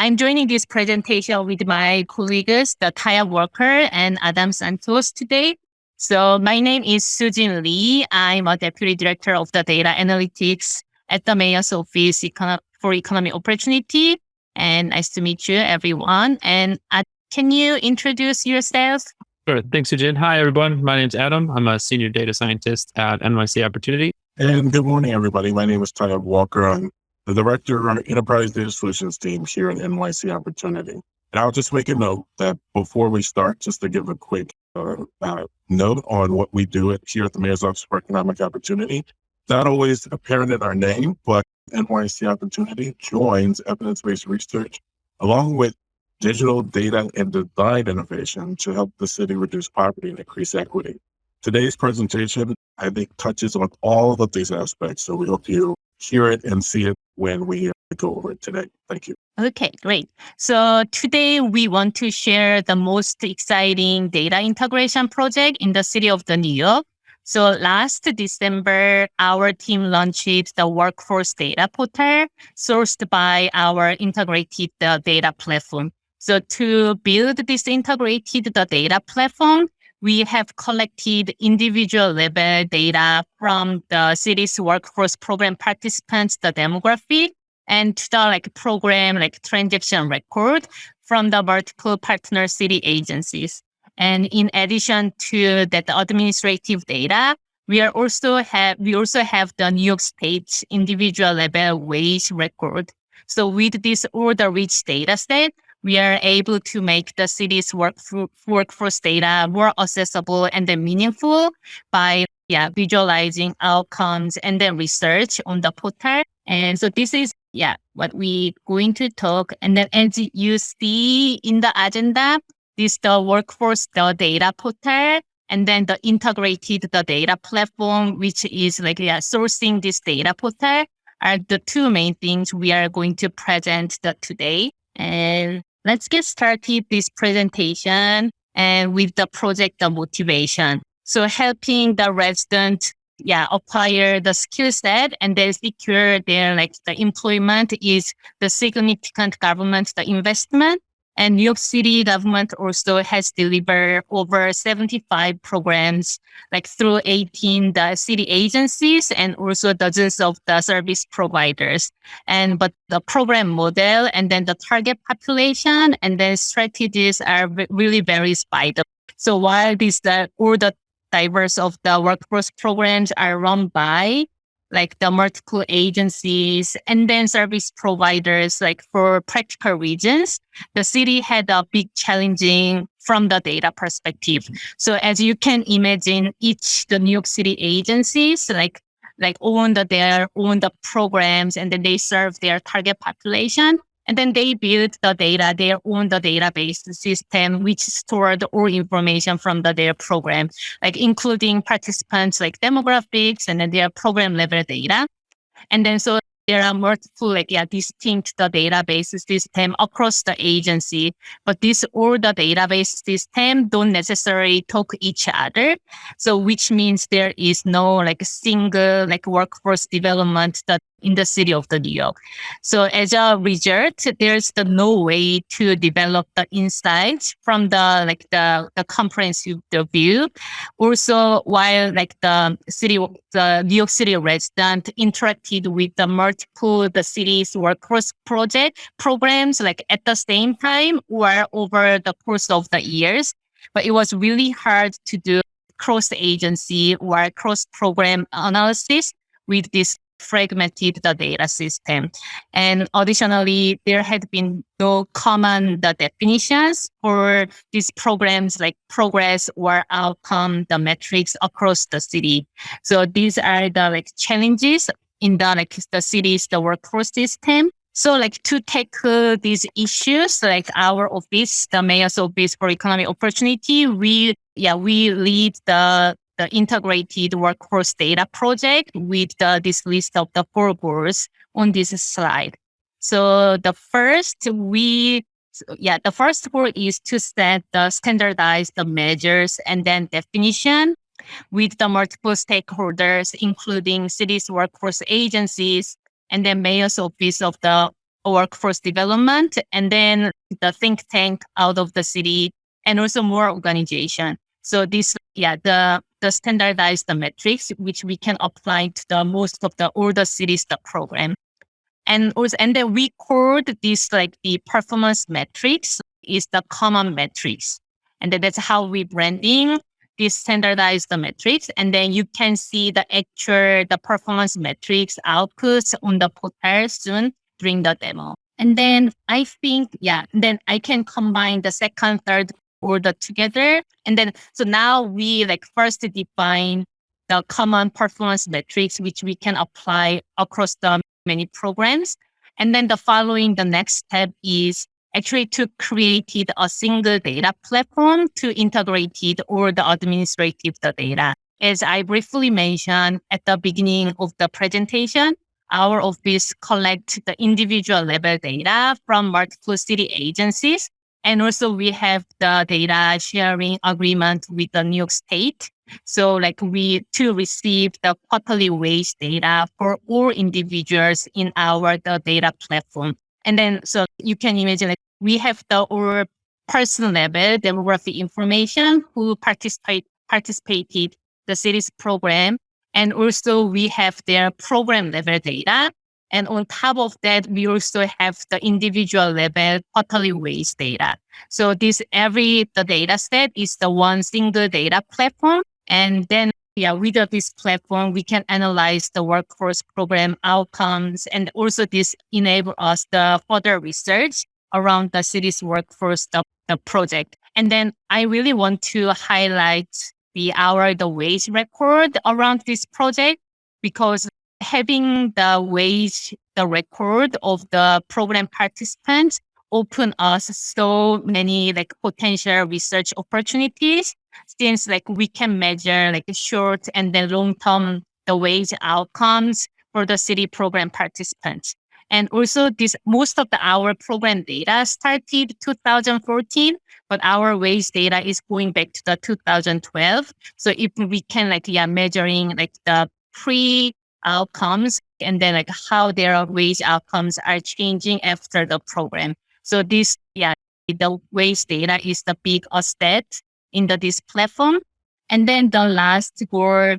I'm joining this presentation with my colleagues, the Taya Walker and Adam Santos today. So my name is Sujin Lee. I'm a deputy director of the data analytics at the mayor's office for economic opportunity. And nice to meet you, everyone. And uh, can you introduce yourself? Sure. Thanks, Sujin. Hi, everyone. My name is Adam. I'm a senior data scientist at NYC Opportunity. And good morning, everybody. My name is Tyler Walker. I'm the director of our enterprise data solutions team here at NYC Opportunity. And I'll just make a note that before we start, just to give a quick uh, uh, note on what we do at, here at the Mayor's Office for Economic Opportunity. Not always apparent in our name, but NYC Opportunity joins evidence-based research along with digital data and design innovation to help the city reduce poverty and increase equity. Today's presentation, I think, touches on all of these aspects. So we hope you hear it and see it when we uh, go over today. Thank you. Okay, great. So today we want to share the most exciting data integration project in the city of the New York. So last December, our team launched the workforce data portal sourced by our integrated uh, data platform. So to build this integrated uh, data platform, we have collected individual level data from the city's workforce program participants, the demographic, and the like program like transaction record from the multiple partner city agencies. And in addition to that administrative data, we are also have we also have the New York State individual level wage record. So with this order rich data set, we are able to make the city's work workforce data more accessible and then meaningful by yeah, visualizing outcomes and then research on the portal. And so this is yeah, what we're going to talk. And then as you see in the agenda, this the workforce the data portal and then the integrated the data platform, which is like yeah, sourcing this data portal are the two main things we are going to present the, today. And Let's get started this presentation and with the project the motivation. So helping the resident yeah, acquire the skill set and then secure their like the employment is the significant government the investment and New York City government also has delivered over 75 programs, like through 18 the city agencies and also dozens of the service providers. And but the program model and then the target population and then strategies are really varies by the. So while these the all the diverse of the workforce programs are run by like the multiple agencies and then service providers, like for practical reasons, the city had a big challenging from the data perspective. So as you can imagine, each the New York City agencies, like like own the, their own the programs and then they serve their target population. And then they build the data, they own the database system, which stored all information from the, their program, like including participants, like demographics and then their program level data. And then so there are multiple like yeah distinct the database system across the agency but this all the database system don't necessarily talk each other so which means there is no like single like workforce development that in the city of the New York. So as a result, there's the no way to develop the insights from the like the, the comprehensive view. Also, while like the city, the New York City resident interacted with the multiple the city's workforce project programs like at the same time or over the course of the years, but it was really hard to do cross agency or cross program analysis with this fragmented the data system. And additionally, there had been no common the definitions for these programs like progress or outcome, the metrics across the city. So these are the like challenges in the like the cities, the workforce system. So like to tackle these issues, like our office, the mayor's office for economic opportunity, we yeah, we lead the the integrated workforce data project with the, this list of the four goals on this slide. So the first we, yeah, the first goal is to set the standardized the measures and then definition with the multiple stakeholders, including cities, workforce agencies, and then mayor's office of the workforce development, and then the think tank out of the city, and also more organization. So this, yeah, the the standardized metrics which we can apply to the most of the older cities the program. And also, and then we called this like the performance metrics is the common metrics. And then that's how we branding this standardized metrics. And then you can see the actual, the performance metrics outputs on the portal soon during the demo. And then I think, yeah, then I can combine the second, third order together. And then, so now we like first define the common performance metrics, which we can apply across the many programs. And then the following, the next step is actually to create a single data platform to integrate it or the administrative the data. As I briefly mentioned at the beginning of the presentation, our office collects the individual level data from multiple city agencies. And also we have the data sharing agreement with the New York State. So like we to receive the quarterly wage data for all individuals in our the data platform. And then so you can imagine like we have the all person level demographic information who participate participated the city's program. And also we have their program level data. And on top of that, we also have the individual level quarterly wage data. So this every the data set is the one single data platform and then, yeah, with this platform, we can analyze the workforce program outcomes. And also this enable us the further research around the city's workforce the, the project. And then I really want to highlight the hour, the wage record around this project because having the wage, the record of the program participants open us so many like potential research opportunities since like we can measure like short and then long term the wage outcomes for the city program participants. And also this most of the our program data started 2014, but our wage data is going back to the 2012. So if we can like yeah measuring like the pre outcomes and then like how their wage outcomes are changing after the program. So this yeah the wage data is the big asset in the, this platform. And then the last goal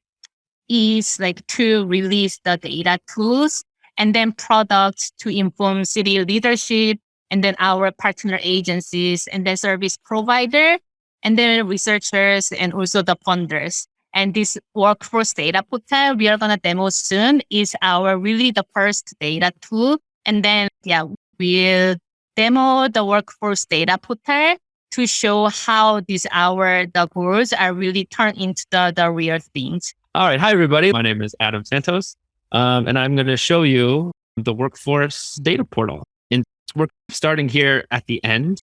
is like to release the data tools and then products to inform city leadership and then our partner agencies and then service provider and then researchers and also the funders. And this workforce data portal we are going to demo soon is our really the first data tool. And then, yeah, we'll demo the workforce data portal to show how these our the goals are really turned into the, the real things. All right. Hi, everybody. My name is Adam Santos, um, and I'm going to show you the workforce data portal. And we're starting here at the end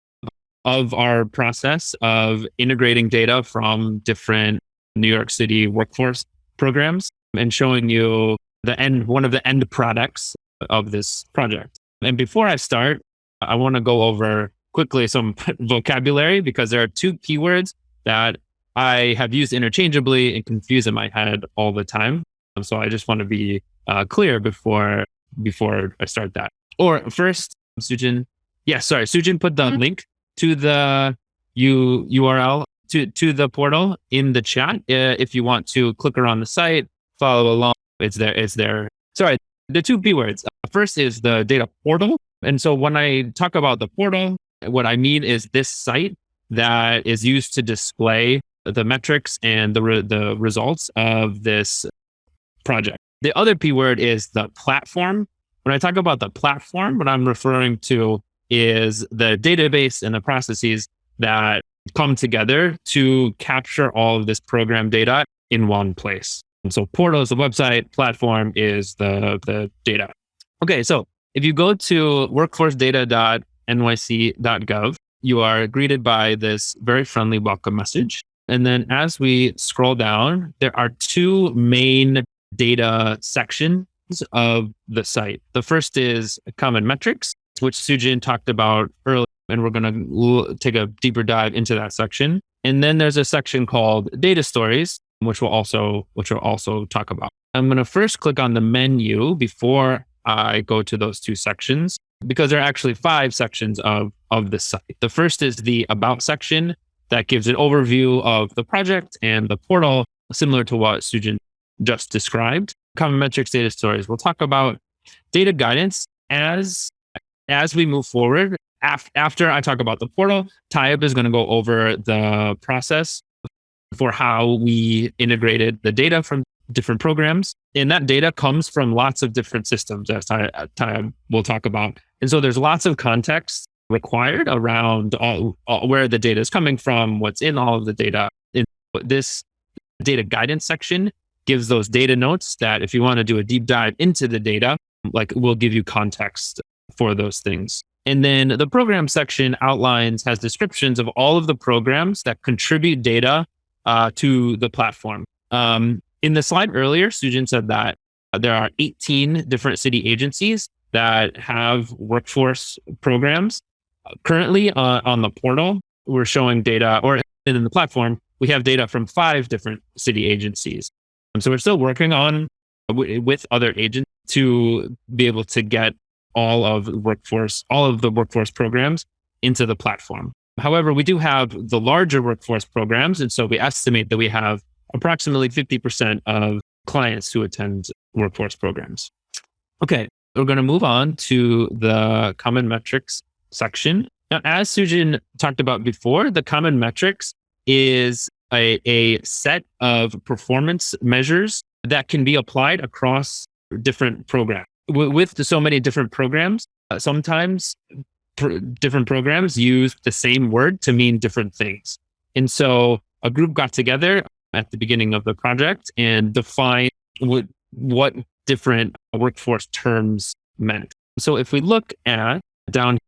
of our process of integrating data from different New York City workforce programs and showing you the end, one of the end products of this project. And before I start, I want to go over quickly some vocabulary because there are two keywords that I have used interchangeably and confuse in my head all the time. So I just want to be uh, clear before before I start that. Or first, Sujin, yeah, sorry, Sujin put the mm-hmm. link to the U URL to to the portal in the chat. Uh, if you want to click around the site, follow along, it's there. It's there. Sorry, the two keywords. Uh, first is the data portal, and so when I talk about the portal, what I mean is this site that is used to display the metrics and the, re the results of this project. The other P word is the platform. When I talk about the platform, what I'm referring to is the database and the processes that come together to capture all of this program data in one place. And so portal is the website, platform is the, the data. Okay, so if you go to workforcedata.org nyc.gov, you are greeted by this very friendly welcome message. And then as we scroll down, there are two main data sections of the site. The first is common metrics, which Sujin talked about earlier, and we're going to take a deeper dive into that section. And then there's a section called data stories, which we'll also which we'll also talk about. I'm going to first click on the menu before I go to those two sections because there are actually five sections of, of the site. The first is the about section that gives an overview of the project and the portal, similar to what Sujin just described. Common metrics data stories. We'll talk about data guidance as as we move forward. Af- after I talk about the portal, Taib is going to go over the process for how we integrated the data from different programs. And that data comes from lots of different systems, as will talk about. And so there's lots of context required around all, all, where the data is coming from, what's in all of the data. In this data guidance section gives those data notes that if you want to do a deep dive into the data, like we'll give you context for those things. And then the program section outlines, has descriptions of all of the programs that contribute data uh, to the platform. Um, in the slide earlier, Sujin said that there are 18 different city agencies that have workforce programs. Currently uh, on the portal, we're showing data, or in the platform, we have data from five different city agencies. Um, so we're still working on with other agents to be able to get all of workforce, all of the workforce programs into the platform. However, we do have the larger workforce programs. And so we estimate that we have approximately 50% of clients who attend workforce programs. Okay, we're going to move on to the common metrics section. Now, as Sujin talked about before, the common metrics is a, a set of performance measures that can be applied across different programs. With so many different programs, uh, sometimes pr- different programs use the same word to mean different things. And so a group got together at the beginning of the project and defined what, what different workforce terms meant. So if we look at down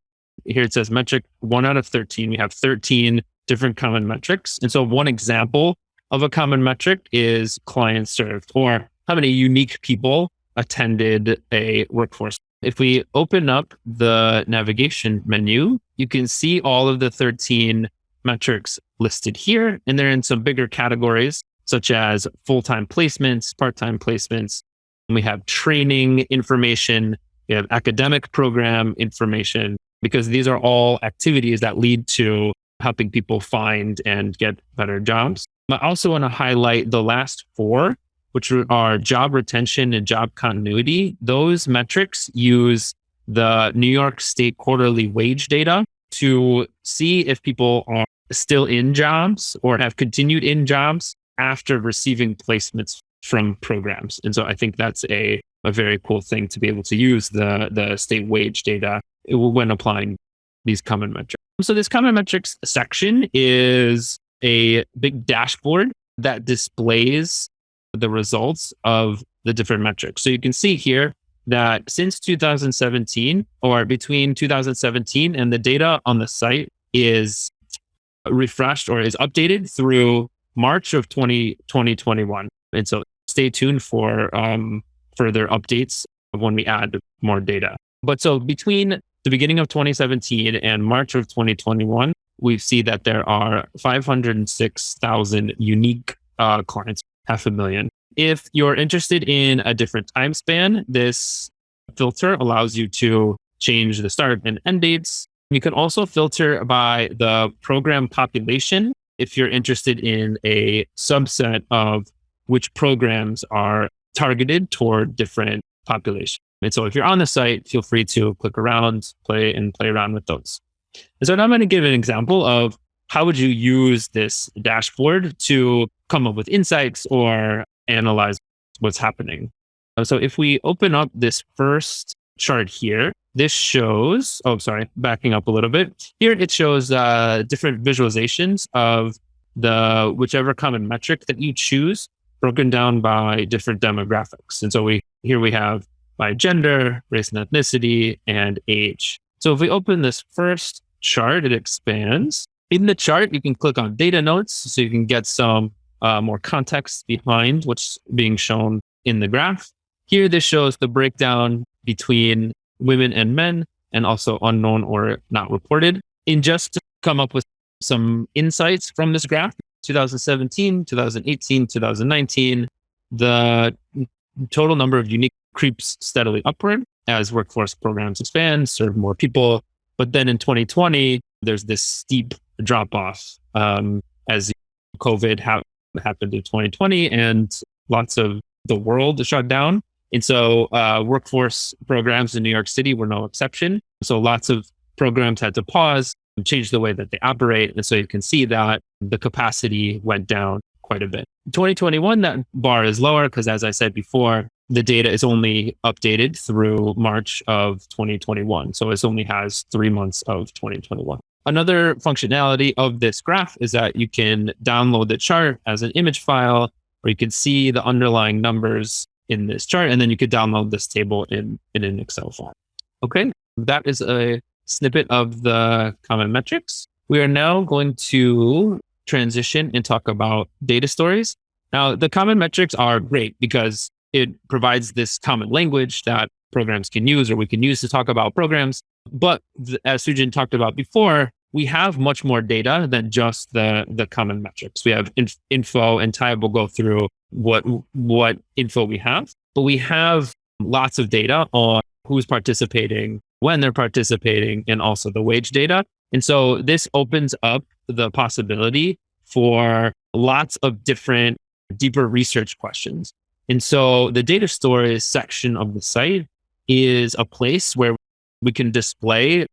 here, it says metric one out of 13. We have 13 different common metrics. And so one example of a common metric is clients served or how many unique people attended a workforce. If we open up the navigation menu, you can see all of the 13 metrics listed here, and they're in some bigger categories such as full-time placements, part-time placements. We have training information, we have academic program information, because these are all activities that lead to helping people find and get better jobs. I also want to highlight the last four, which are job retention and job continuity. Those metrics use the New York State quarterly wage data to see if people are still in jobs or have continued in jobs after receiving placements from programs. And so I think that's a, a very cool thing to be able to use the, the state wage data when applying these common metrics. So this common metrics section is a big dashboard that displays the results of the different metrics. So you can see here that since 2017 or between 2017 and the data on the site is refreshed or is updated through March of 20, 2021. And so stay tuned for um, further updates when we add more data. But so between the beginning of 2017 and March of 2021, we see that there are 506,000 unique uh, clients, half a million. If you're interested in a different time span, this filter allows you to change the start and end dates. You can also filter by the program population if you're interested in a subset of which programs are targeted toward different populations. And so if you're on the site, feel free to click around, play and play around with those. And so now I'm going to give an example of how would you use this dashboard to come up with insights or analyze what's happening. So if we open up this first chart here, this shows, oh, sorry, backing up a little bit. Here it shows uh, different visualizations of the whichever common metric that you choose broken down by different demographics. And so we here we have by gender, race and ethnicity, and age. So if we open this first chart, it expands. In the chart, you can click on data notes so you can get some uh, more context behind what's being shown in the graph. Here, this shows the breakdown between women and men and also unknown or not reported. In just to come up with some insights from this graph, 2017, 2018, 2019, the total number of unique creeps steadily upward. as workforce programs expand, serve more people. But then in 2020, there's this steep drop off um, as COVID ha- happened in 2020 and lots of the world shut down. And so uh, workforce programs in New York City were no exception. So lots of programs had to pause and change the way that they operate. And so you can see that the capacity went down quite a bit. 2021, that bar is lower because, as I said before, the data is only updated through March of 2021. So it only has three months of 2021. Another functionality of this graph is that you can download the chart as an image file, or you can see the underlying numbers in this chart, and then you could download this table in, in an Excel file. Okay, that is a snippet of the common metrics. We are now going to transition and talk about data stories. Now, the common metrics are great because it provides this common language that programs can use or we can use to talk about programs. But as Sujin talked about before, we have much more data than just the, the common metrics. We have inf- info and Ty will go through what, what info we have, but we have lots of data on who's participating, when they're participating, and also the wage data. And so this opens up the possibility for lots of different deeper research questions. And so the data stories section of the site is a place where we can display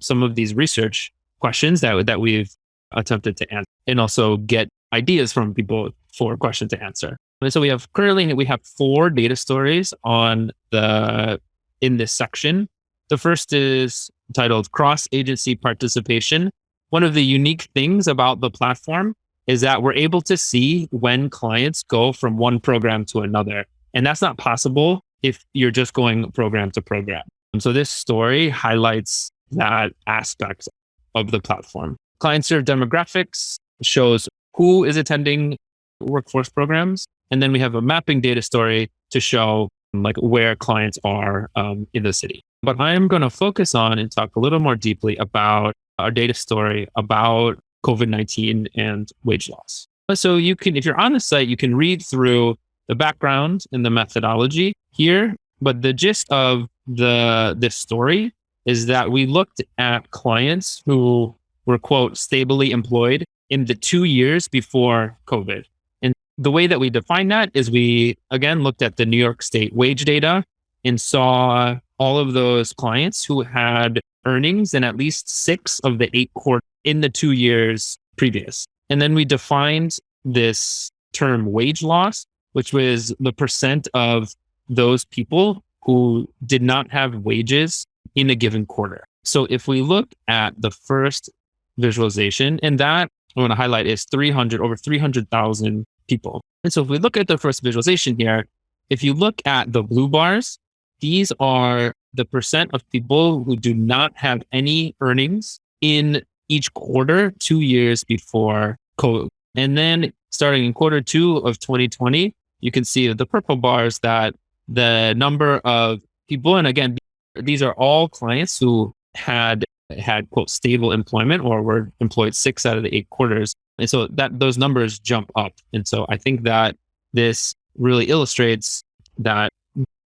some of these research questions that, that we've attempted to answer and also get ideas from people for questions to answer. And so we have currently we have four data stories on the in this section. The first is titled cross agency participation. One of the unique things about the platform is that we're able to see when clients go from one program to another. And that's not possible if you're just going program to program. And so this story highlights that aspect of the platform. Client served demographics shows who is attending workforce programs. And then we have a mapping data story to show like where clients are um, in the city. But I'm going to focus on and talk a little more deeply about our data story about COVID 19 and wage loss. So you can, if you're on the site, you can read through the background and the methodology here. But the gist of the this story is that we looked at clients who were quote stably employed in the two years before COVID. And the way that we define that is we again looked at the New York State wage data and saw all of those clients who had earnings in at least six of the eight quarters in the two years previous. And then we defined this term wage loss, which was the percent of those people who did not have wages in a given quarter. So if we look at the first visualization, and that I want to highlight is 300, over 300,000 people. And so if we look at the first visualization here, if you look at the blue bars, these are the percent of people who do not have any earnings in each quarter two years before COVID. And then starting in quarter two of 2020, you can see the purple bars that the number of people, and again, these are all clients who had had quote stable employment or were employed six out of the eight quarters. And so that those numbers jump up. And so I think that this really illustrates that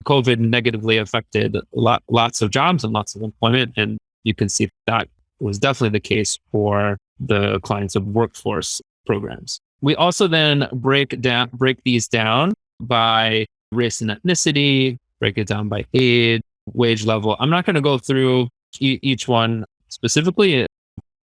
COVID negatively affected lot, lots of jobs and lots of employment. And you can see that was definitely the case for the clients of workforce programs. We also then break down break these down by race and ethnicity, break it down by age, wage level. I'm not going to go through e- each one specifically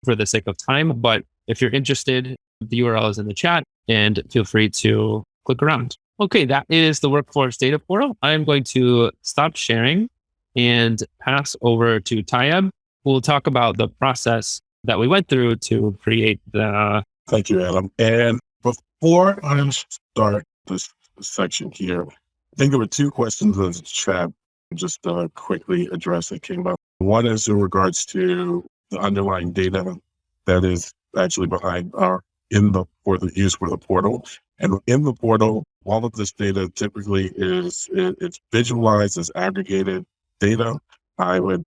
for the sake of time, but if you're interested, the URL is in the chat and feel free to click around. Okay, that is the workforce data portal. I'm going to stop sharing and pass over to Tayeb we'll talk about the process that we went through to create the. Thank you, Adam. And before I start this section here, I think there were two questions in the chat. Just uh, quickly address that came up. One is in regards to the underlying data that is actually behind our in the for the use for the portal. And in the portal, all of this data typically is it, it's visualized as aggregated data. I would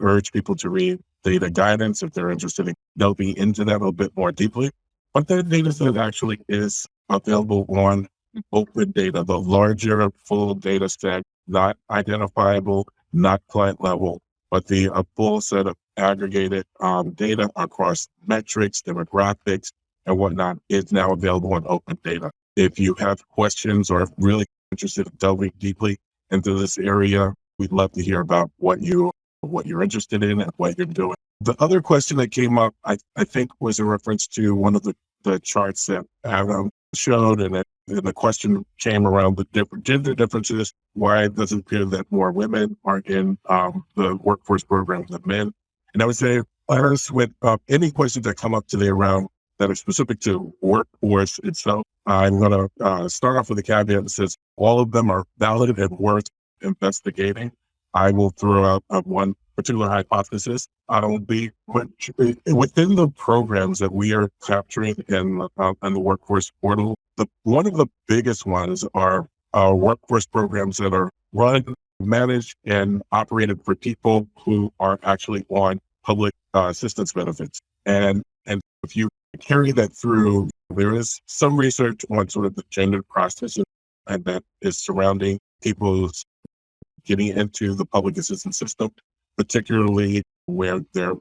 urge people to read data guidance if they're interested in delving into that a bit more deeply. But that data set actually is available on open data, the larger full data set, not identifiable not client level, but the a full set of aggregated um, data across metrics, demographics, and whatnot is now available in open data. If you have questions or really interested in delving deeply into this area, we'd love to hear about what you what you're interested in and what you're doing. The other question that came up, I, I think, was a reference to one of the, the charts that Adam showed, and, the question came around the different gender differences. Why does it appear that more women are in um, the workforce program than men? And I would say, honest with uh, any questions that come up today around that are specific to workforce itself, I'm going to uh, start off with a caveat that says all of them are valid and worth investigating. I will throw out uh, one particular hypothesis. I will be within the programs that we are capturing in, uh, in the workforce portal. The, one of the biggest ones are our workforce programs that are run, managed, and operated for people who are actually on public uh, assistance benefits. And and if you carry that through, there is some research on sort of the gender process and that is surrounding people's getting into the public assistance system, particularly where there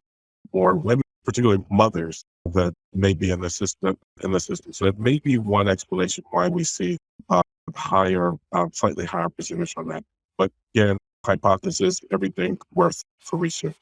are women, particularly mothers that may be in the system in the system. So it may be one explanation why we see uh, higher, uh, slightly higher percentage on that. But again, hypothesis, everything worth for research.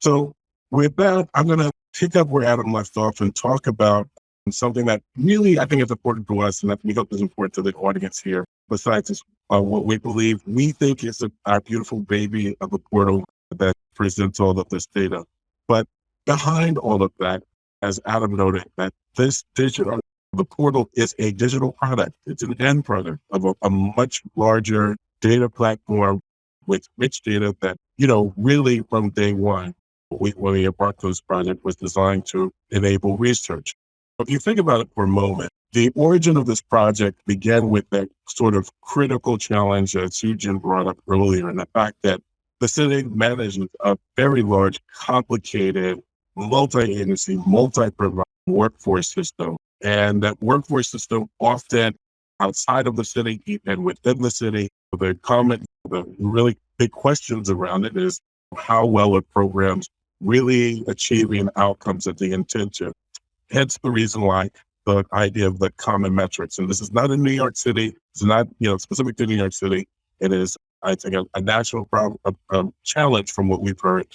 So with that, I'm going to pick up where Adam left off and talk about something that really I think is important to us and that we hope is important to the audience here. Besides this, uh, what we believe we think is a, our beautiful baby of a portal that presents all of this data. But behind all of that, as Adam noted, that this digital, the portal is a digital product. It's an end product of a, a much larger data platform with rich data that, you know, really from day one, we, when we embarked on this project was designed to enable research. If you think about it for a moment, the origin of this project began with that sort of critical challenge that Sujin brought up earlier, and the fact that the city manages a very large, complicated, multi-agency, multi-provider workforce system. And that workforce system often outside of the city and within the city, the common, the really big questions around it is how well are programs really achieving outcomes that they intend to. Hence the reason why the idea of the common metrics. And this is not in New York City. It's not, you know, specific to New York City. It is I think, a, a national problem, a, a, challenge from what we've heard.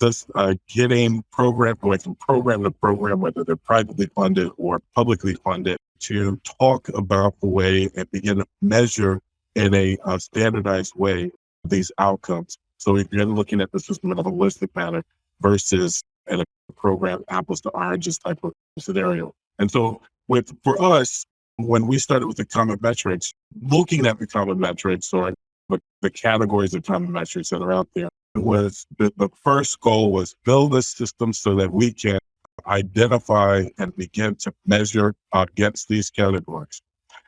This uh, getting program going from program to program, whether they're privately funded or publicly funded, to talk about the way and begin to measure in a uh, standardized way these outcomes. So if you're looking at the system in a holistic manner versus in a program apples to oranges type of scenario. And so with for us, when we started with the common metrics, looking at the common metrics or the, the categories of common metrics that are out there was the, the first goal was build a system so that we can identify and begin to measure against these categories.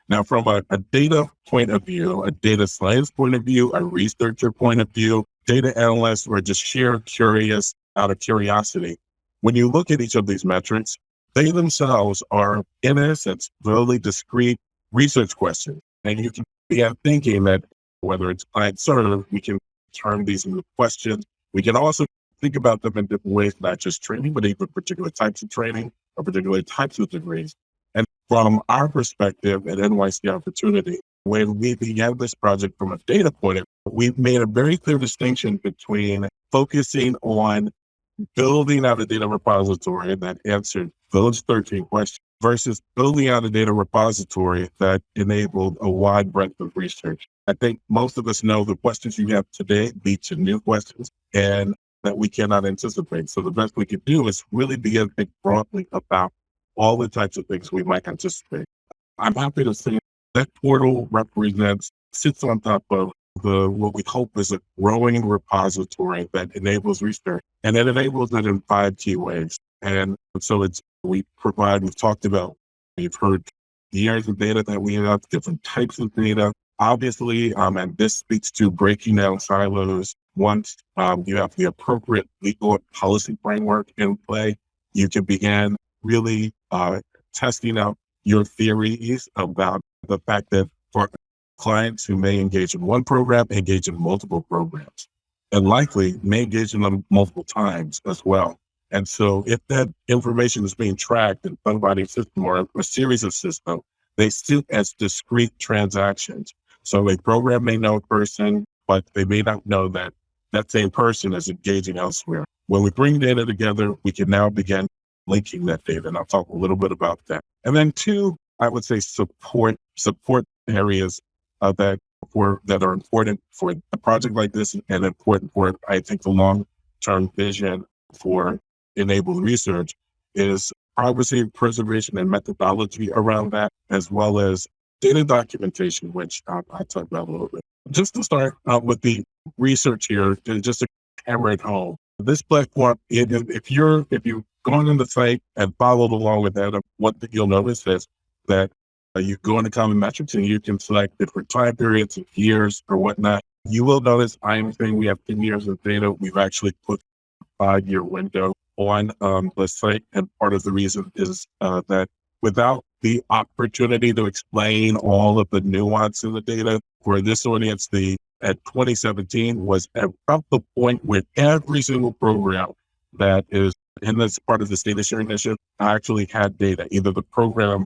Now, from a, a, data point of view, a data science point of view, a researcher point of view, data analysts, or just sheer curious out of curiosity, when you look at each of these metrics, they themselves are, in essence, really discrete research questions. And you can begin thinking that whether it's client server, we can turn these into questions. We can also think about them in different ways, not just training, but even particular types of training or particular types of degrees. And from our perspective at NYC Opportunity, when we began this project from a data point we made a very clear distinction between focusing on building out a data repository that answered those 13 questions versus building out a data repository that enabled a wide breadth of research. I think most of us know the questions you have today lead to new questions and that we cannot anticipate. So the best we can do is really begin to think broadly about all the types of things we might anticipate. I'm happy to say that portal represents, sits on top of the what we hope is a growing repository that enables research. And it enables it in five key ways. And so it's we provide, we've talked about, we've heard years of data that we have, different types of data. Obviously, um, and this speaks to breaking down silos. Once um, you have the appropriate legal and policy framework in play, you can begin really uh, testing out your theories about the fact that for clients who may engage in one program, engage in multiple programs. and likely may engage in them multiple times as well. And so if that information is being tracked in somebody's system or a series of systems, they sit as discrete transactions. So a program may know a person, but they may not know that that same person is engaging elsewhere. When we bring data together, we can now begin linking that data. And I'll talk a little bit about that. And then two, I would say support, support areas uh, that for, that are important for a project like this and important for, I think, the long-term vision for enabled research is privacy preservation and methodology around that, as well as data documentation, which I'll, I'll talk about a little bit. Just to start uh, with the research here, just to hammer it home. This platform, if you're if you've gone on the site and followed along with that, one thing you'll notice is that uh, you go into common metrics and you can select different time periods and years or whatnot. You will notice I'm saying we have 10 years of data. We've actually put a five year window on um, the site. And part of the reason is uh, that without the opportunity to explain all of the nuance in the data for this audience, the at 2017 was about the point where every single program that is in this part of this data sharing initiative actually had data. Either the program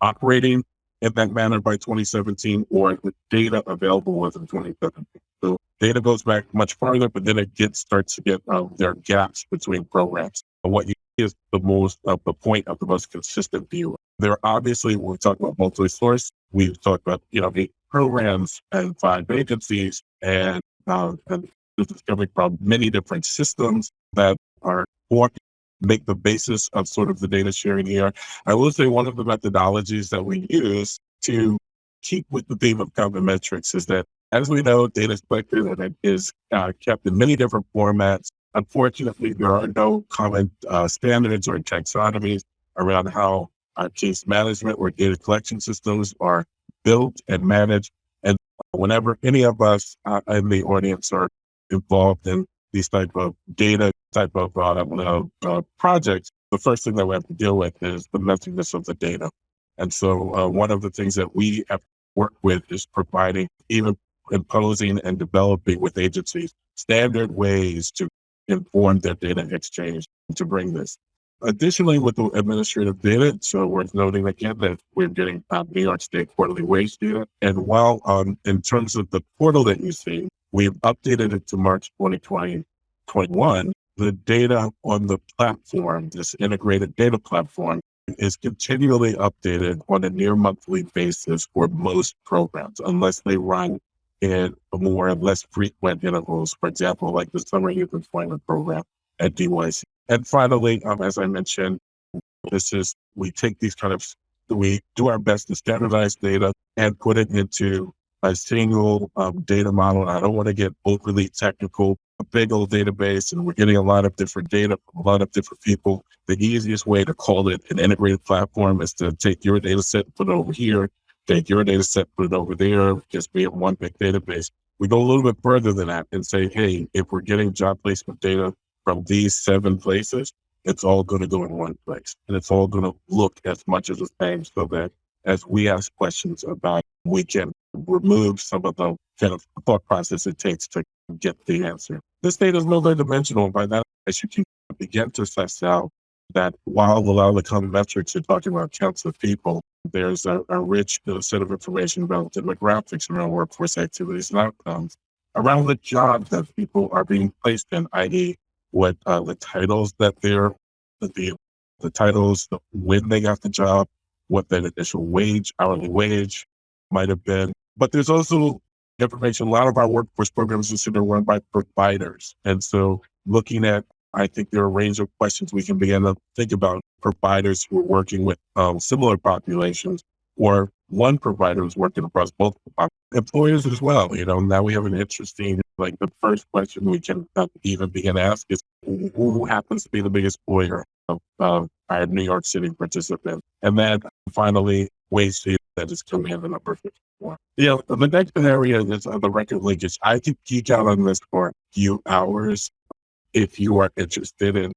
operating in that manner by 2017 or the data available was in 2017. So data goes back much farther, but then it gets starts to get um, there are gaps between programs. But what you see is the most of the point of the most consistent view. There obviously when we talk about multi-source, we've talked about you know the programs and five agencies and, uh, and this is coming from many different systems that are working make the basis of sort of the data sharing here. I will say one of the methodologies that we use to keep with the theme of common metrics is that as we know, data is collected and it is uh, kept in many different formats. Unfortunately, there are no common uh, standards or taxonomies around how our case management or data collection systems are built and managed. And whenever any of us uh, in the audience are involved in these type of data type of uh, uh, projects, the first thing that we have to deal with is the messiness of the data. And so uh, one of the things that we have worked with is providing, even imposing and developing with agencies, standard ways to inform their data exchange to bring this. Additionally, with the administrative data, it's uh, worth noting again that we're getting uh, New York State quarterly wage data. And while um, in terms of the portal that you see, we've updated it to March 2021. the data on the platform, this integrated data platform, is continually updated on a near monthly basis for most programs, unless they run in more or less frequent intervals. For example, like the summer youth employment program at DYC. And finally, um, as I mentioned, this is we take these kind of we do our best to standardize data and put it into a single um, data model. I don't want to get overly technical, a big old database and we're getting a lot of different data from a lot of different people. The easiest way to call it an integrated platform is to take your data set, put it over here, take your data set, put it over there, just be in one big database. We go a little bit further than that and say, hey, if we're getting job placement data from these seven places, it's all going to go in one place and it's all going to look as much as the same so that as we ask questions about, we can remove some of the kind of thought process it takes to get the answer. This data is multidimensional. By that, you can begin to suss out that while a lot of the common metrics are talking about counts of people, there's a, a rich set of information about demographics around workforce activities and outcomes, around the jobs that people are being placed in, i.e., what uh, the titles that they're, the, the titles, when they got the job, what that initial wage, hourly wage might have been. But there's also information. A lot of our workforce programs are run by providers. And so looking at, I think there are a range of questions we can begin to think about providers who are working with um, similar populations or one provider who's working across multiple employers as well. You know, now we have an interesting, like the first question we can even begin to ask is who happens to be the biggest employer of uh, our New York City participants? And then finally, ways to that is coming in the number 54. Yeah, the next area is uh, the record linkage. I could geek out on this for a few hours if you are interested in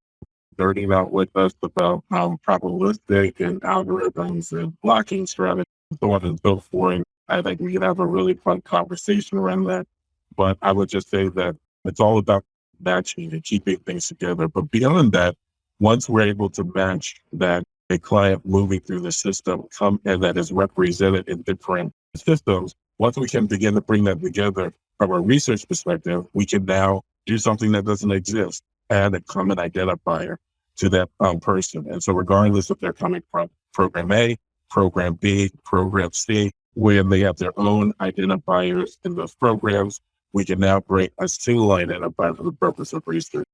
nerding out with us about um, probabilistic and algorithms and blocking strategies, so on and so forth. I think we could have a really fun conversation around that. But I would just say that It's all about matching and keeping things together. But beyond that, once we're able to match that a client moving through the system come and that is represented in different systems, once we can begin to bring that together from a research perspective, we can now do something that doesn't exist, add a common identifier to that um, person. And so regardless if they're coming from program A, program B, program C, where they have their own identifiers in those programs, we can now bring a single identifier for the purpose of research.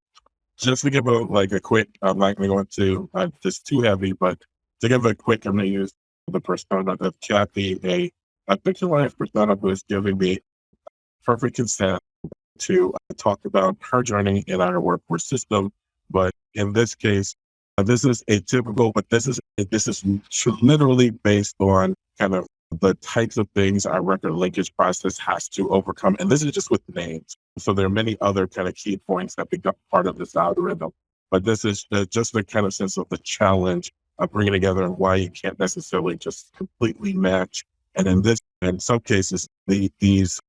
Just to give a like a quick, I'm not going to go into uh, this too heavy, but to give a quick, I'm going to use the persona of Kathy, a, a fictionalized persona who is giving me perfect consent to uh, talk about her journey in our workforce system. But in this case, uh, this is atypical, but this is this is literally based on kind of the types of things our record linkage process has to overcome. And this is just with names. So there are many other kind of key points that become part of this algorithm. But this is just the kind of sense of the challenge of bringing together and why you can't necessarily just completely match. And in this, in some cases, the, these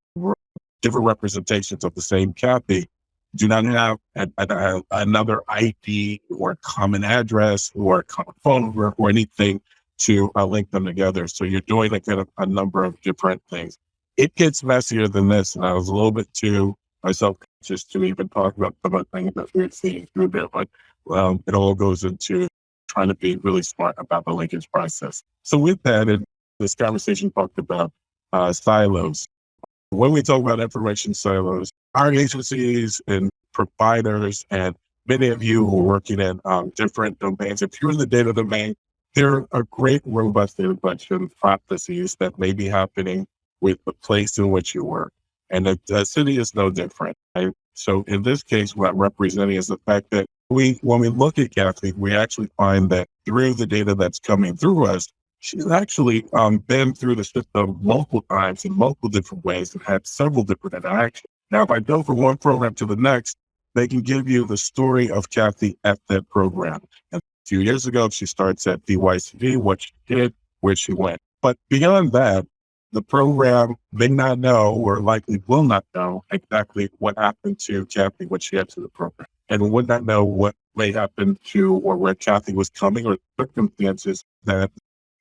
different representations of the same Kathy do not have a, a, another ID or common address or common phone number or anything to uh, link them together. So you're doing a, a, number of different things. It gets messier than this, and I was a little bit too myself conscious to even talk about of the things that we're seeing through there. But it all goes into trying to be really smart about the linkage process. So with that, it, this conversation talked about uh, silos. When we talk about information silos, our agencies and providers and many of you who are working in um, different domains, if you're in the data domain, there are a great robust collection processes that may be happening with the place in which you work. And the, the city is no different. Right? So in this case, what I'm representing is the fact that we, when we look at Kathy, we actually find that through the data that's coming through us, she's actually um, been through the system multiple times in multiple different ways and had several different interactions. Now, if I go from one program to the next, they can give you the story of Kathy at that program. And few years ago. She starts at DYCD, what she did, where she went. But beyond that, the program may not know or likely will not know exactly what happened to Kathy when she entered the program and would not know what may happen to or where Kathy was coming or circumstances that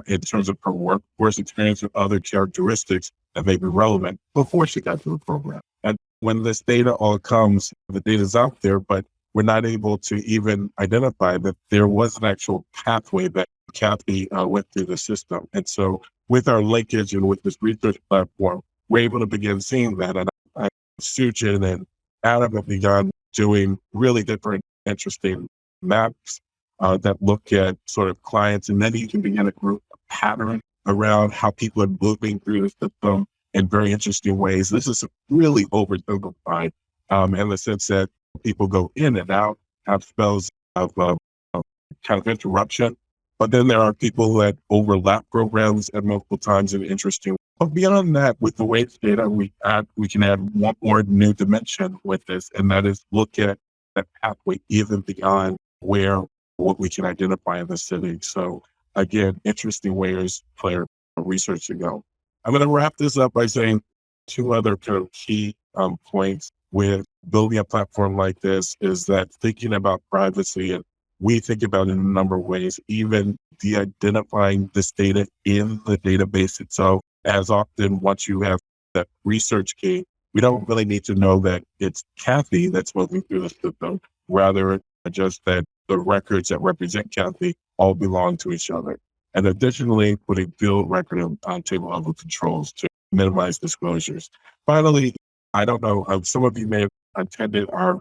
in terms of her workforce experience or other characteristics that may be relevant before she got to the program. And when this data all comes, the data's out there, but we're not able to even identify that there was an actual pathway that Kathy uh, went through the system. And so with our linkage and with this research platform, we're able to begin seeing that. And I, Sujin and Adam have begun doing really different, interesting maps uh, that look at sort of clients. And then you can begin to group a pattern around how people are moving through the system in very interesting ways. This is really oversimplified um, in the sense that people go in and out, have spells of, uh, of kind of interruption. But then there are people that overlap programs at multiple times in interesting. But beyond that, with the weights data, we add we can add one more new dimension with this, and that is look at that pathway even beyond where what we can identify in the city. So again, interesting ways for research to go. I'm going to wrap this up by saying two other kind of key um, points with building a platform like this is that thinking about privacy and we think about it in a number of ways, even de-identifying this data in the database itself. As often, once you have that research key, we don't really need to know that it's Kathy that's moving through the system, rather just that the records that represent Kathy all belong to each other. And additionally, putting field record on table level controls to minimize disclosures. Finally, I don't know, um, some of you may have attended our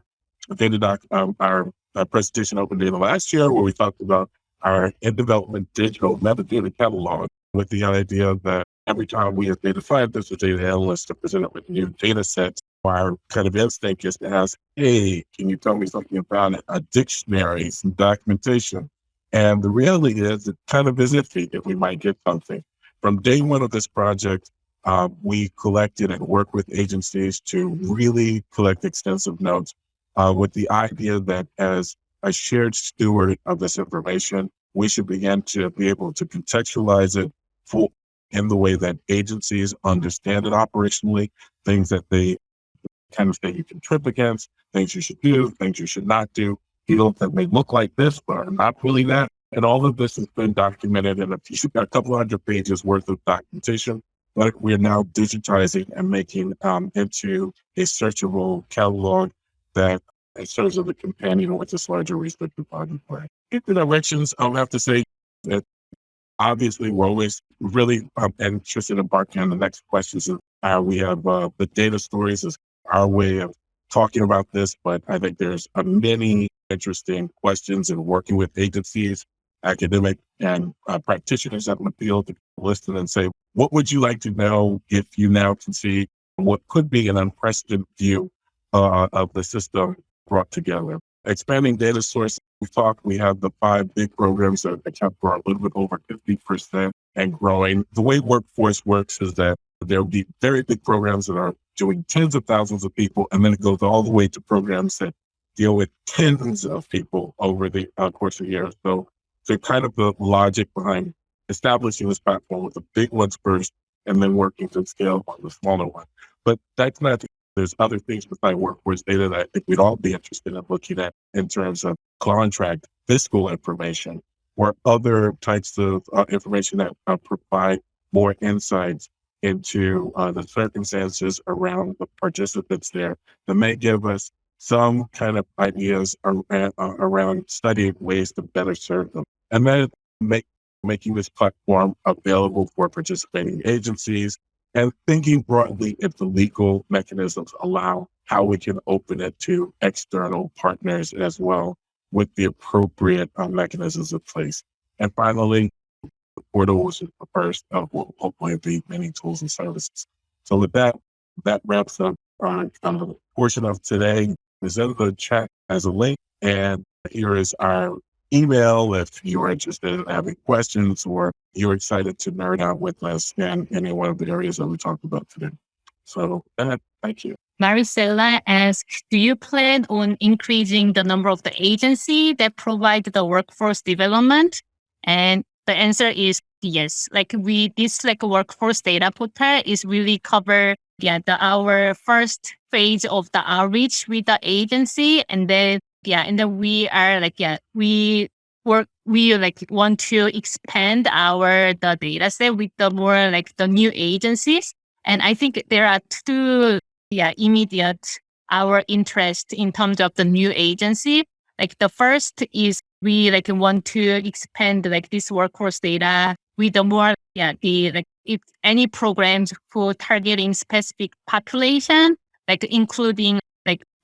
data doc, um, our uh, presentation open data last year, where we talked about our in development digital metadata catalog with the idea that every time we as data scientists or data analysts are presented with new data sets, our kind of instinct is to ask, hey, can you tell me something about? A dictionary, some documentation. And the reality is it kind of is iffy if we might get something. From day one of this project, uh, we collected and worked with agencies to really collect extensive notes uh, with the idea that as a shared steward of this information, we should begin to be able to contextualize it for, in the way that agencies understand it operationally, things that they kind of you can trip against, things you should do, things you should not do, fields that may look like this, but are not really that. And all of this has been documented in a, a couple hundred pages worth of documentation but we're now digitizing and making um, into a searchable catalog that serves as a companion with this larger research repository. In the directions, I'll have to say that obviously we're always really um, interested in embarking on the next questions. Uh, we have uh, the data stories is our way of talking about this, but I think there's uh, many interesting questions in working with agencies, academic and uh, practitioners the field to listen and say, what would you like to know if you now can see what could be an unprecedented view uh, of the system brought together? Expanding data source, we talked, we have the five big programs that account for a little bit over 50% and growing. The way workforce works is that there will be very big programs that are doing tens of thousands of people, and then it goes all the way to programs that deal with tens of people over the uh, course of years. So so kind of the logic behind establishing this platform with the big ones first and then working to scale on the smaller one. But that's not, there's other things besides workforce data that I think we'd all be interested in looking at in terms of contract fiscal information or other types of uh, information that uh, provide more insights into uh, the circumstances around the participants there that may give us some kind of ideas around, uh, around studying ways to better serve them and then make, making this platform available for participating agencies and thinking broadly if the legal mechanisms allow how we can open it to external partners as well with the appropriate uh, mechanisms in place. And finally, the portal was the first of what will hopefully be many tools and services. So with that, that wraps up our kind of portion of today. Is in the chat as a link. And here is our email if you're interested in having questions or you're excited to nerd out with us in any one of the areas that we talked about today. So thank you. Maricela asks, do you plan on increasing the number of the agency that provide the workforce development? And the answer is yes. Like we, this like workforce data portal is really cover yeah, the, our first phase of the outreach with the agency. And then yeah, and then we are like, yeah, we work, we like want to expand our the data set with the more like the new agencies. And I think there are two, yeah, immediate our interest in terms of the new agency. Like the first is we like want to expand like this workforce data with the more, yeah, the like if any programs for targeting specific population, like including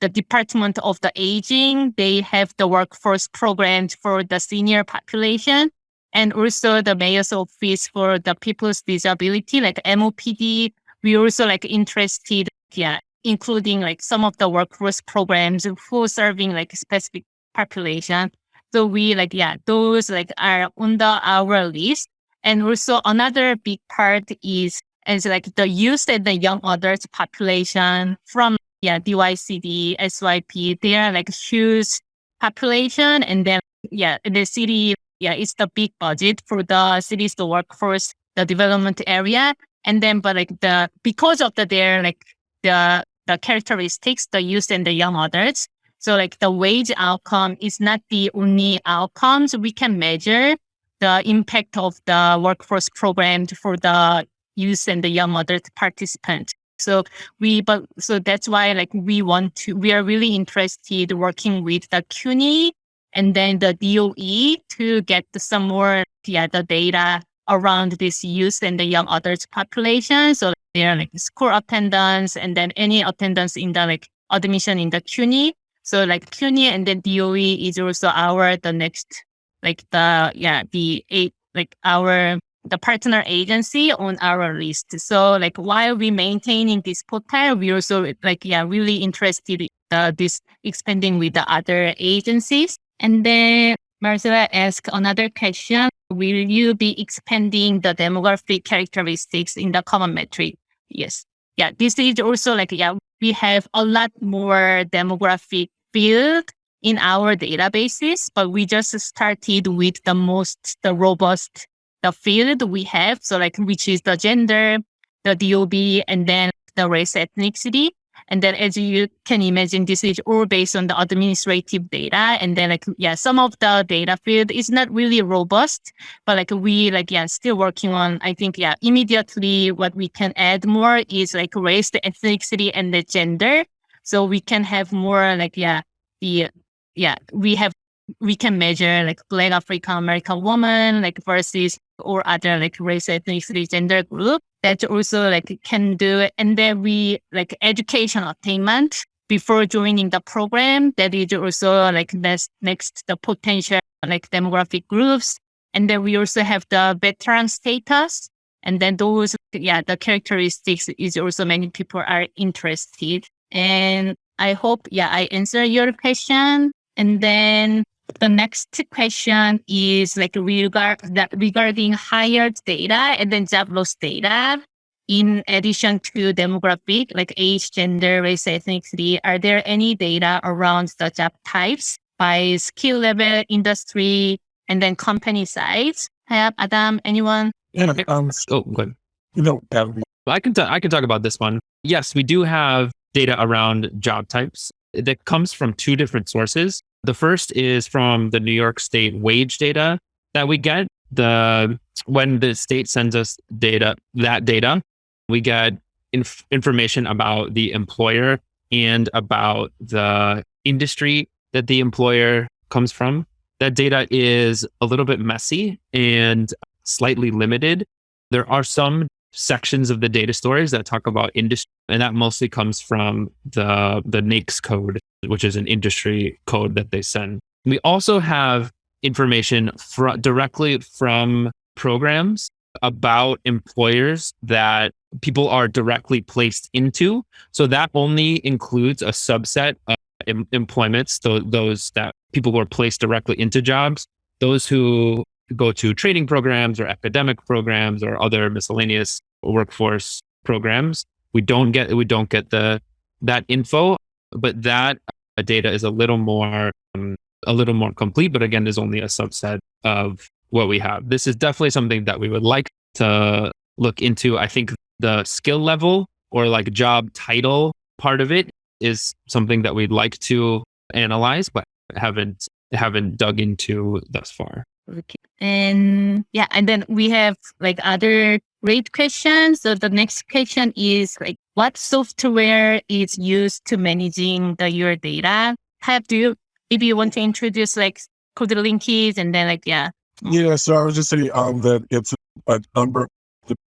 the Department of the Aging, they have the workforce programs for the senior population and also the mayor's office for the people's disability, like MOPD. We also like interested, yeah, including like some of the workforce programs for serving like specific population. So we like, yeah, those like are under our list. And also another big part is is like the youth and the young adults population from yeah, DYCD, SYP, they are like huge population. And then, yeah, the city, yeah, it's the big budget for the cities the workforce, the development area. And then, but like the, because of the, their like the, the characteristics, the youth and the young adults. So like the wage outcome is not the only outcomes we can measure the impact of the workforce program for the youth and the young adult participants. So we, but so that's why like we want to, we are really interested working with the CUNY and then the DOE to get some more, yeah, the data around this youth and the young adults population. So they're like school attendance and then any attendance in the like admission in the CUNY. So like CUNY and then DOE is also our, the next, like the, yeah, the eight, like our the partner agency on our list. So like while we maintaining this portal, we also like, yeah, really interested in uh, this expanding with the other agencies. And then Marcela asked another question. Will you be expanding the demographic characteristics in the common metric? Yes. Yeah, this is also like, yeah, we have a lot more demographic field in our databases, but we just started with the most, the robust the field we have. So like, which is the gender, the DOB, and then the race ethnicity. And then as you can imagine, this is all based on the administrative data. And then like, yeah, some of the data field is not really robust, but like we like, yeah, still working on, I think, yeah, immediately what we can add more is like race, the ethnicity and the gender. So we can have more like, yeah, the, yeah, we have, we can measure like black African American woman, like versus or other like race, ethnicity, gender group that also like can do it. And then we like education attainment before joining the program. That is also like next, next the potential like demographic groups. And then we also have the veteran status. And then those, yeah, the characteristics is also many people are interested. And I hope, yeah, I answer your question. And then the next question is like regard that regarding hired data and then job loss data. In addition to demographic, like age, gender, race, ethnicity, are there any data around the job types by skill level, industry, and then company size? Have Adam, anyone? Yeah, um, Oh, good. you know, um, I can t- I can talk about this one. Yes, we do have data around job types that comes from two different sources. The first is from the New York State wage data that we get. The when the state sends us data, that data, we get inf- information about the employer and about the industry that the employer comes from. That data is a little bit messy and slightly limited. There are some sections of the data stories that talk about industry, and that mostly comes from the the NAICS code, which is an industry code that they send. We also have information fr- directly from programs about employers that people are directly placed into. So that only includes a subset of em- employments, so those that people who are placed directly into jobs, those who go to training programs or academic programs or other miscellaneous workforce programs. We don't get we don't get the that info, but that data is a little more um, a little more complete. But again, is only a subset of what we have. This is definitely something that we would like to look into. I think the skill level or like job title part of it is something that we'd like to analyze, but haven't haven't dug into thus far. Okay. And yeah, and then we have like other great questions. So the next question is like, what software is used to managing the your data? Have do you maybe you want to introduce like code linkies and then like yeah. yeah, so I was just saying um, that it's a number,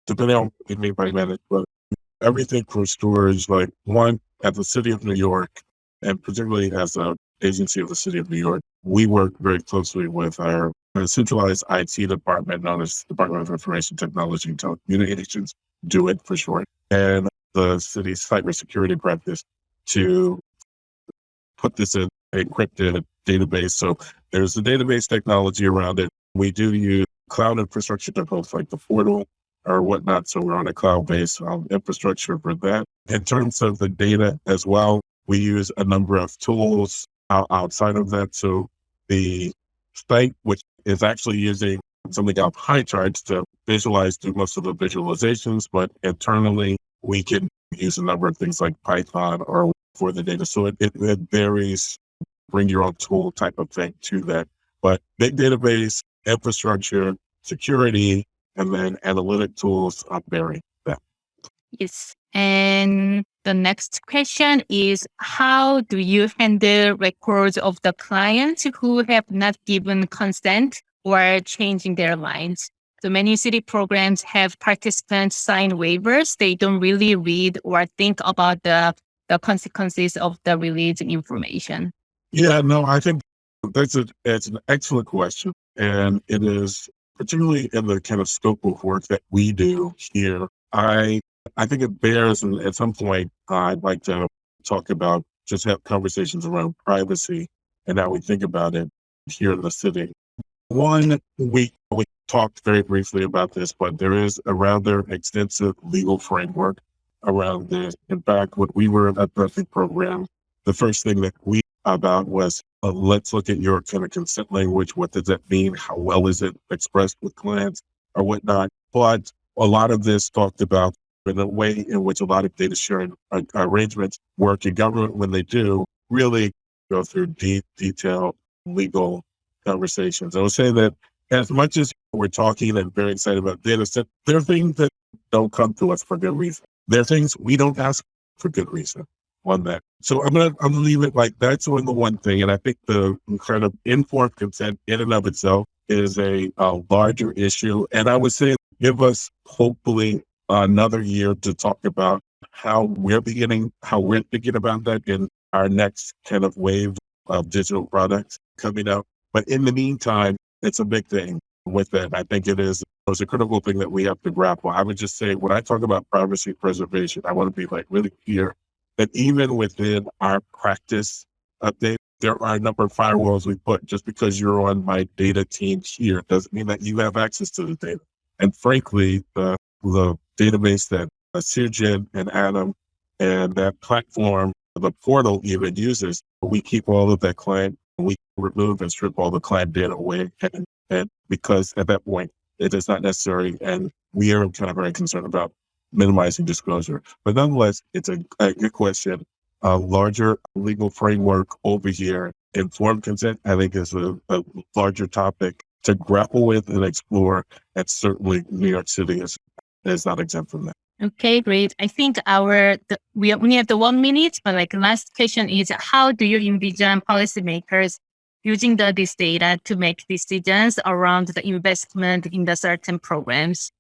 depending on what you mean by manage, but everything from storage, like one at the city of New York, and particularly as a agency of the city of New York, we work very closely with our our centralized IT department known as Department of Information Technology and Telecommunications, DoITT for short, and the city's cybersecurity practice to put this in encrypted database. So there's the database technology around it. We do use cloud infrastructure to host like the portal or whatnot. So we're on a cloud-based um, infrastructure for that. In terms of the data as well, we use a number of tools outside of that. So the site, which is actually using something called pie charts to visualize do most of the visualizations, but internally we can use a number of things like Python or for the data. So it, it, it varies, bring your own tool type of thing to that. But big database, infrastructure, security, and then analytic tools are vary that. Yes. And the next question is how do you handle records of the clients who have not given consent or changing their lines? So many city programs have participants sign waivers. They don't really read or think about the, the consequences of the released information. Yeah, no, I think that's a it's an excellent question, and it is particularly in the kind of scope of work that we do here. I I think it bears, and at some point, I'd like to talk about just have conversations around privacy and how we think about it here in the city. One, we we talked very briefly about this, but there is a rather extensive legal framework around this. In fact, when we were at the program, the first thing that we about was uh, let's look at your kind of consent language. What does that mean? How well is it expressed with clients or whatnot? But a lot of this talked about in the way in which a lot of data sharing arrangements work in government when they do really go through deep, detailed legal conversations. I would say that as much as we're talking and very excited about data set, there are things that don't come to us for good reason. There are things we don't ask for good reason on that. So I'm gonna I'm gonna leave it like that's only the one thing. And I think the kind of informed consent in and of itself is a, a larger issue. And I would say give us hopefully another year to talk about how we're beginning, how we're thinking about that in our next kind of wave of digital products coming up. But in the meantime, it's a big thing with that. I think it is it's a critical thing that we have to grapple. I would just say when I talk about privacy preservation, I want to be like really clear that even within our practice update, there are a number of firewalls we put just because you're on my data team here doesn't mean that you have access to the data. And frankly, the, the database that Sujin and Adam and that platform, the portal even uses, we keep all of that client, we remove and strip all the client data away. And, and because at that point, it is not necessary. And we are kind of very concerned about minimizing disclosure. But nonetheless, it's a, a good question. A larger legal framework over here, informed consent, I think is a, a larger topic to grapple with and explore. And certainly New York City is, is not exempt from that. Okay, great. I think our the, we only have the one minute, but like last question is how do you envision policymakers using the, this data to make decisions around the investment in the certain programs?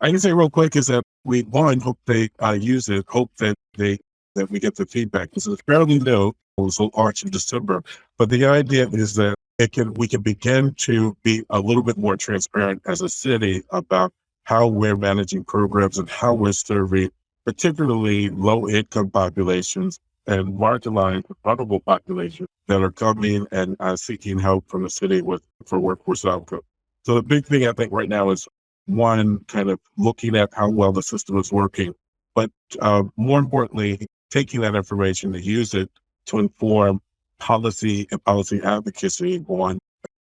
I can say real quick is that we one hope they uh, use it, hope that they that we get the feedback. This is fairly new. It was Arch in December, but the idea is that it can we can begin to be a little bit more transparent as a city about how we're managing programs and how we're serving particularly low income populations and marginalized vulnerable populations that are coming and uh, seeking help from the city with for workforce outcome. So the big thing I think right now is one kind of looking at how well the system is working, but uh, more importantly, taking that information to use it to inform policy and policy advocacy on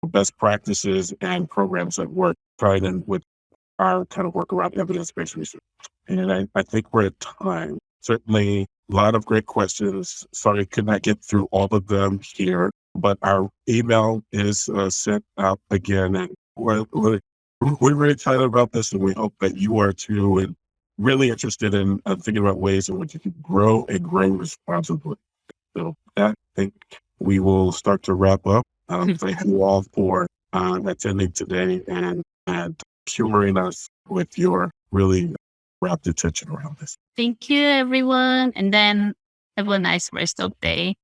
best practices and programs that work, trying and with our kind of work around evidence-based research. And I, I think we're at time. Certainly a lot of great questions. Sorry, could not get through all of them here, but our email is uh, sent out again. And we're, we're, we're very excited about this and we hope that you are too and really interested in uh, thinking about ways in which you can grow and grow responsibly. So that, I think we will start to wrap up. Um, thank you all for uh, attending today and, and humoring us with your really rapt attention around this. Thank you, everyone. And then have a nice rest of day.